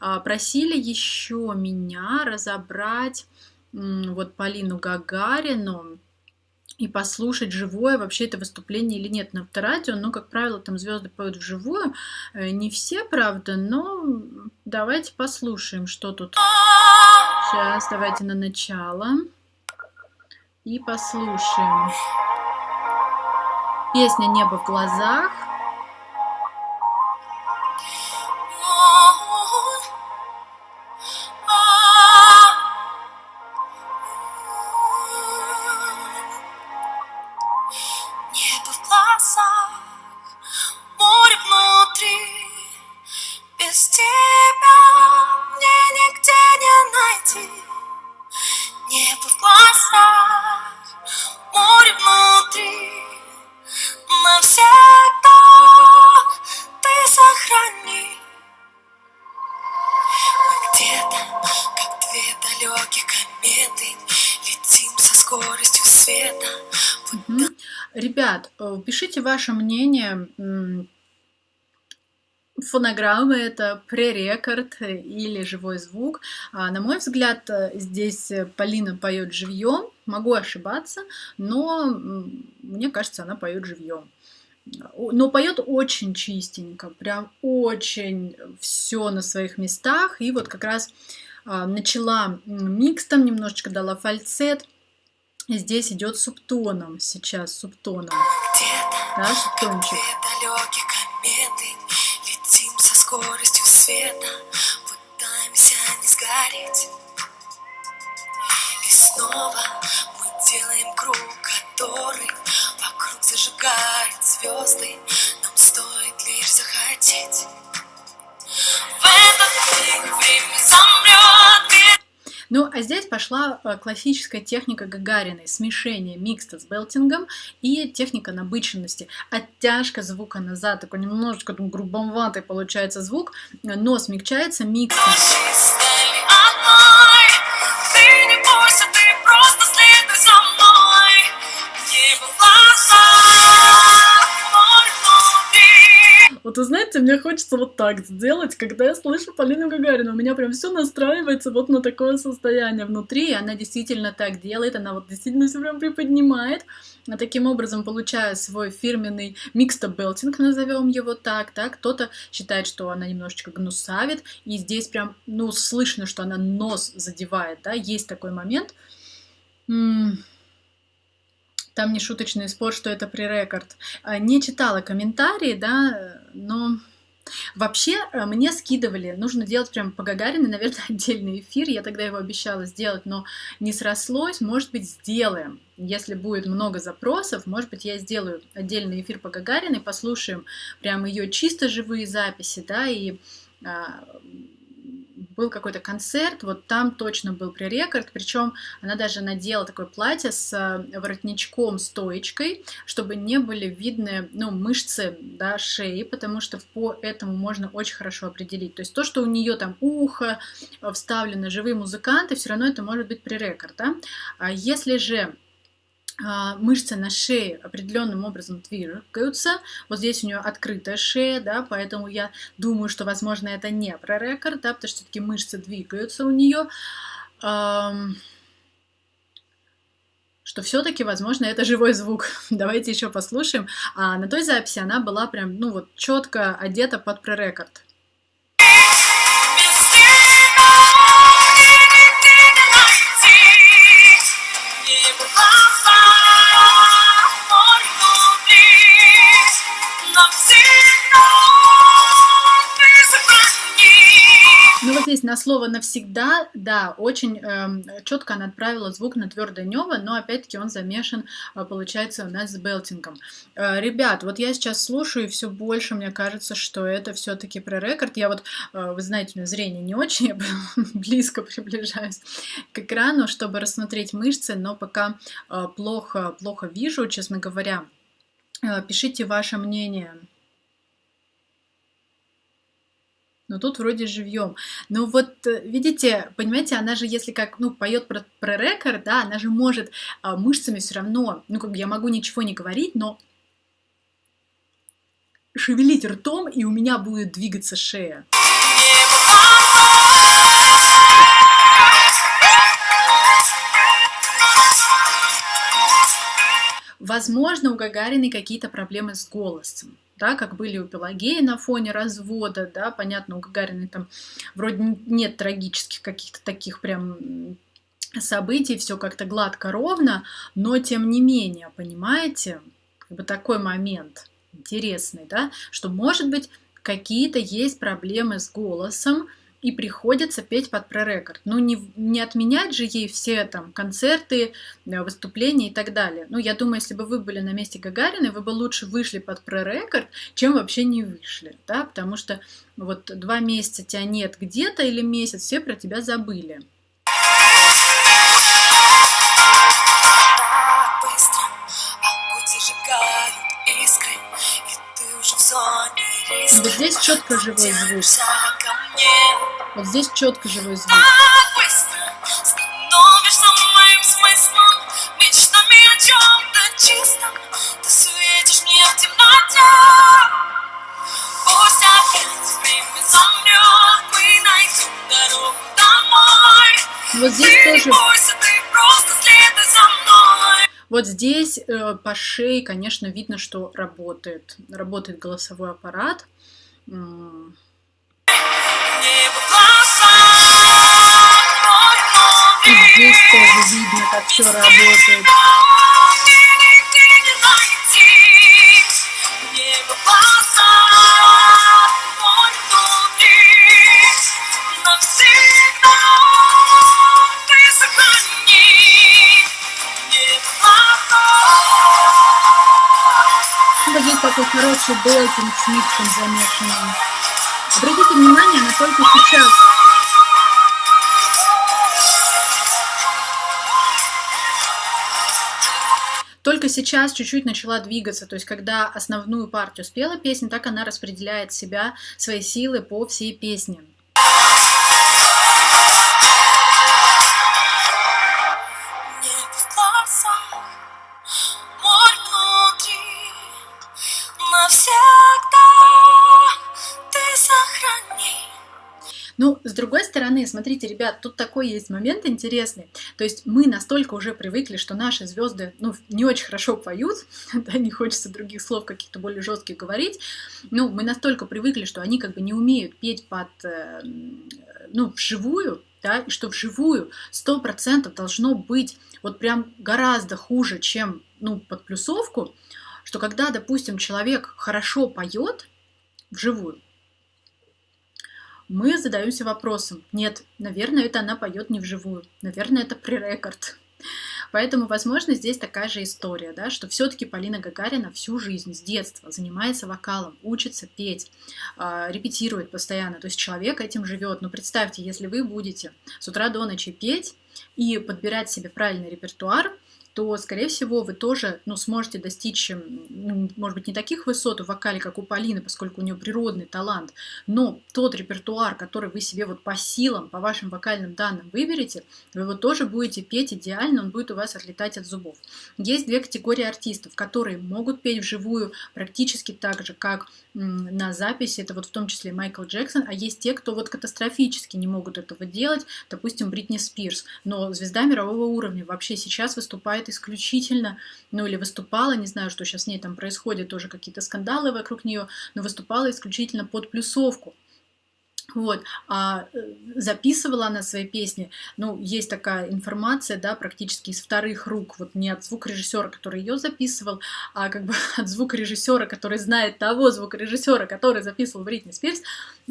А, просили еще меня разобрать вот Полину Гагарину и послушать живое вообще это выступление или нет на авторадио. Ну, как правило, там звезды поют вживую. Э, не все, правда, но давайте послушаем, что тут. Сейчас, давайте на начало. И послушаем. Песня «Небо в глазах». Ваше мнение. Фонограммы это пререкорд или живой звук. А, на мой взгляд, здесь Полина поет живьем. Могу ошибаться, но мне кажется, она поет живьем. Но поет очень чистенько, прям очень все на своих местах. И вот как раз а, начала микс там немножечко дала фальцет Здесь идет субтоном сейчас, субтоном. Далекие кометы, летим со скоростью света, пытаемся не сгореть. И снова мы делаем круг, который вокруг зажигает звезды. Ну, а здесь пошла э, классическая техника Гагариной, смешение микста с белтингом и техника набыченности, оттяжка звука назад, такой немножечко там, грубоватый получается звук, но смягчается миксом. Мне хочется вот так сделать, когда я слышу Полину Гагарину, у меня прям все настраивается вот на такое состояние внутри, и она действительно так делает, она вот действительно все прям приподнимает, а таким образом получая свой фирменный миксто-белтинг, назовем его так, да, кто-то считает, что она немножечко гнусавит, и здесь прям, ну, слышно, что она нос задевает, да, есть такой момент. Там не шуточный спор, что это пререкорд. А, не читала комментарии, да, но Вообще, э, мне скидывали, нужно делать прям по Гагариной, наверное, отдельный эфир, я тогда его обещала сделать, но не срослось, может быть, сделаем. Если будет много запросов, может быть, я сделаю отдельный эфир по Гагариной, послушаем прям ее чисто живые записи, да, и а, был какой-то концерт, вот там точно был пререкорд, причем она даже надела такое платье с э, воротничком, стоечкой, чтобы не были видны, ну, мышцы, да, шеи, потому что по этому можно очень хорошо определить. То есть то, что у нее там ухо э, вставлено, живые музыканты, все равно это может быть пререкорд, да. А если же мышцы на шее определенным образом двигаются. Вот здесь у нее открытая шея, да, поэтому я думаю, что, возможно, это не прорекорд, да, потому что все-таки мышцы двигаются у нее. Что все-таки, возможно, это живой звук. Давайте еще послушаем. А на той записи она была прям, ну вот, четко одета под прорекорд. Здесь на слово навсегда, да, очень э, четко она отправила звук на твердое нево, но опять-таки он замешан, э, получается, у нас с белтингом. Э, ребят, вот я сейчас слушаю, и все больше мне кажется, что это все-таки про рекорд. Я вот, э, вы знаете, у меня зрение не очень, я близко приближаюсь к экрану, чтобы рассмотреть мышцы, но пока э, плохо, плохо вижу, честно говоря. Э, пишите ваше мнение. Но тут вроде живьем. Но вот, э, видите, понимаете, она же, если как, ну, поет про, про рекорд, да, она же может а, мышцами все равно, ну, как бы я могу ничего не говорить, но шевелить ртом, и у меня будет двигаться шея. Возможно, у Гагариной какие-то проблемы с голосом да, как были у Пелагеи на фоне развода, да, понятно, у Гагариной там вроде нет трагических каких-то таких прям событий, все как-то гладко, ровно, но тем не менее, понимаете, как бы такой момент интересный, да, что, может быть, какие-то есть проблемы с голосом, и приходится петь под пререкорд. Ну, не, не отменять же ей все там концерты, э, выступления и так далее. Ну, я думаю, если бы вы были на месте Гагариной, вы бы лучше вышли под пререкорд, чем вообще не вышли, да, потому что вот два месяца тебя нет где-то или месяц, все про тебя забыли. Вот здесь четко живой звук. Вот здесь четко живой звук. Вот здесь тоже... Вот здесь э, по шее, конечно, видно, что работает. Работает голосовой аппарат. Тоже видно, как все работает. Здесь такой хороший белкинг с миксом замешанным. Обратите внимание, она только сейчас сейчас чуть-чуть начала двигаться, то есть когда основную партию спела песня, так она распределяет себя, свои силы по всей песне. Ну, с другой стороны, смотрите, ребят, тут такой есть момент интересный. То есть мы настолько уже привыкли, что наши звезды, ну, не очень хорошо поют, да, не хочется других слов каких-то более жестких говорить, ну, мы настолько привыкли, что они как бы не умеют петь под, э, ну, вживую, да, и что вживую 100% должно быть вот прям гораздо хуже, чем, ну, под плюсовку, что когда, допустим, человек хорошо поет вживую, мы задаемся вопросом, нет, наверное, это она поет не вживую, наверное, это пререкорд. Поэтому, возможно, здесь такая же история, да, что все-таки Полина Гагарина всю жизнь с детства занимается вокалом, учится петь, э, репетирует постоянно, то есть человек этим живет. Но представьте, если вы будете с утра до ночи петь и подбирать себе правильный репертуар, то, скорее всего, вы тоже ну, сможете достичь, ну, может быть, не таких высот в вокале, как у Полины, поскольку у нее природный талант, но тот репертуар, который вы себе вот по силам, по вашим вокальным данным выберете, вы его тоже будете петь идеально, он будет у вас отлетать от зубов. Есть две категории артистов, которые могут петь вживую практически так же, как на записи, это вот в том числе Майкл Джексон, а есть те, кто вот катастрофически не могут этого делать, допустим, Бритни Спирс, но звезда мирового уровня вообще сейчас выступает выступает исключительно, ну или выступала, не знаю, что сейчас с ней там происходит, тоже какие-то скандалы вокруг нее, но выступала исключительно под плюсовку. Вот, а э, записывала она свои песни, ну, есть такая информация, да, практически из вторых рук, вот не от звукорежиссера, который ее записывал, а как бы от звукорежиссера, который знает того звукорежиссера, который записывал Бритни Спирс,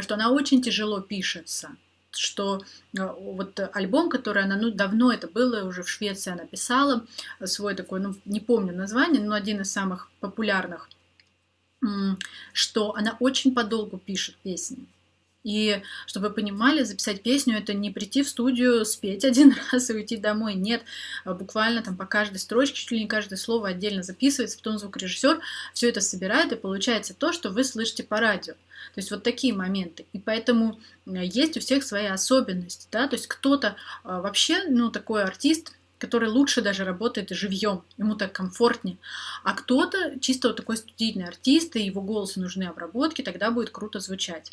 что она очень тяжело пишется что э, вот альбом, который она, ну, давно это было, уже в Швеции она писала, свой такой, ну, не помню название, но один из самых популярных, что она очень подолгу пишет песни. И чтобы вы понимали, записать песню это не прийти в студию, спеть один раз и уйти домой. Нет, а буквально там по каждой строчке, чуть ли не каждое слово отдельно записывается, потом звукорежиссер все это собирает, и получается то, что вы слышите по радио. То есть вот такие моменты. И поэтому э, есть у всех свои особенности. Да? То есть кто-то а, вообще, ну, такой артист, который лучше даже работает живьем, ему так комфортнее. А кто-то чисто вот такой студийный артист, и его голосу нужны обработки, тогда будет круто звучать.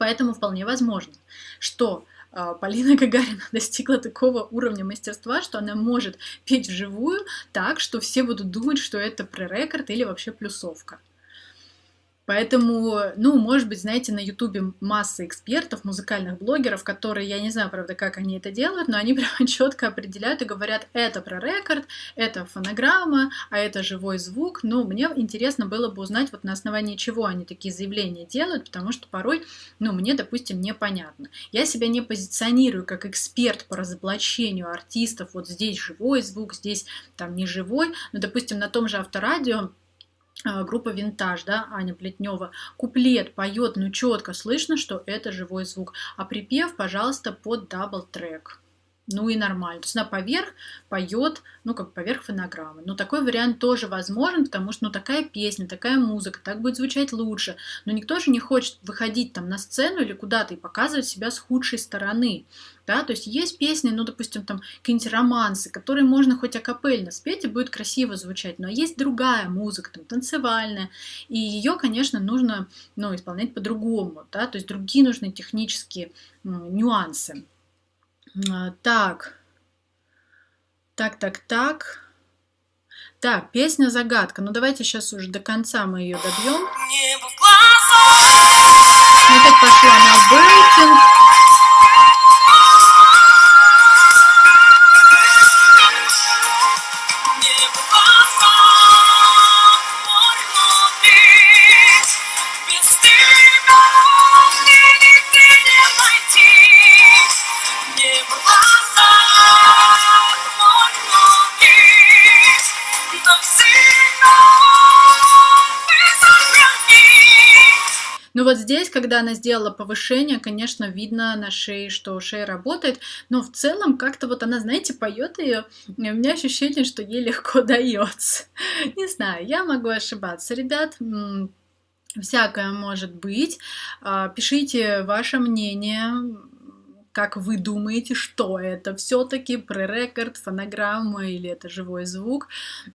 Поэтому вполне возможно, что а, Полина Гагарина достигла такого уровня мастерства, что она может петь вживую так, что все будут думать, что это пререкорд или вообще плюсовка. Поэтому, ну, может быть, знаете, на Ютубе масса экспертов, музыкальных блогеров, которые, я не знаю, правда, как они это делают, но они прям четко определяют и говорят, это про рекорд, это фонограмма, а это живой звук. Ну, мне интересно было бы узнать, вот на основании чего они такие заявления делают, потому что порой, ну, мне, допустим, непонятно. Я себя не позиционирую как эксперт по разоблачению артистов, вот здесь живой звук, здесь там не живой, но, допустим, на том же авторадио группа Винтаж, да, Аня Плетнева, куплет поет, ну четко слышно, что это живой звук, а припев, пожалуйста, под double track ну и нормально. То есть она поверх поет, ну как поверх фонограммы. Но такой вариант тоже возможен, потому что ну такая песня, такая музыка, так будет звучать лучше. Но никто же не хочет выходить там на сцену или куда-то и показывать себя с худшей стороны. Да, то есть есть песни, ну, допустим, там какие-нибудь романсы, которые можно хоть акапельно спеть и будет красиво звучать, но есть другая музыка, там, танцевальная, и ее, конечно, нужно, ну, исполнять по-другому, да, то есть другие нужны технические нюансы. А, так. Так, так, так. Так, песня загадка. Ну давайте сейчас уже до конца мы ее добьем. Пошла на бейтинг. Ну вот здесь, когда она сделала повышение, конечно, видно на шее, что шея работает, но в целом как-то вот она, знаете, поет ее, у меня ощущение, что ей легко дается. Не знаю, я могу ошибаться, ребят. Всякое может быть. А, пишите ваше мнение, как вы думаете, что это все-таки пререкорд, фонограмма или это живой звук.